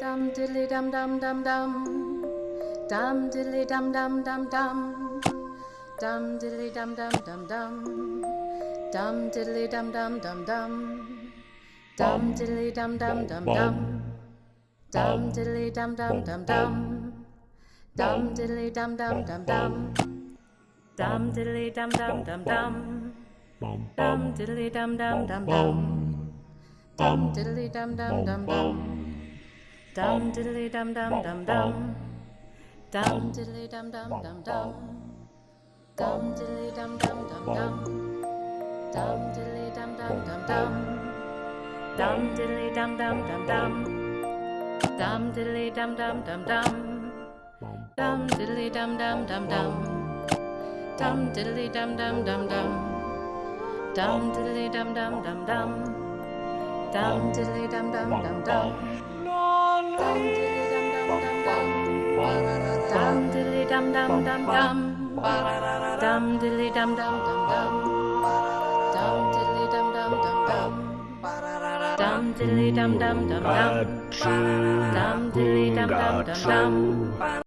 Dum diddly dum dum dum dum. Dum diddly dum dum dum dum. Dum diddly dum dum dum dum. Dum diddly dum dum dum dum. Dum diddly dum dum dum dum. Dum diddly dum dum dum dum. Dum diddly dum dum dum dum. Dum diddly dum dum dum dum. Dum diddly dum dum dum dum. Dum diddly dum dum dum dum. Dum diddly dum dum dum dum. Dum diddly dum dum dum dum. Dum diddly dum dum dum dum. Dum diddly dum dum dum dum. Dum diddly dum dum dum dum. Dum diddly dum dum dum dum. Dum diddly dum dum dum dum. Dum diddly dum dum dum dum. Dum diddly dum dum dum dum. Dum diddly dum dum dum dum. Dum dum dum dum. Dum diddly dum dum dum dum. Dum diddly dum dum dum dum. Dum diddly dum dum dum dum. Dum diddly dum dum dum dum.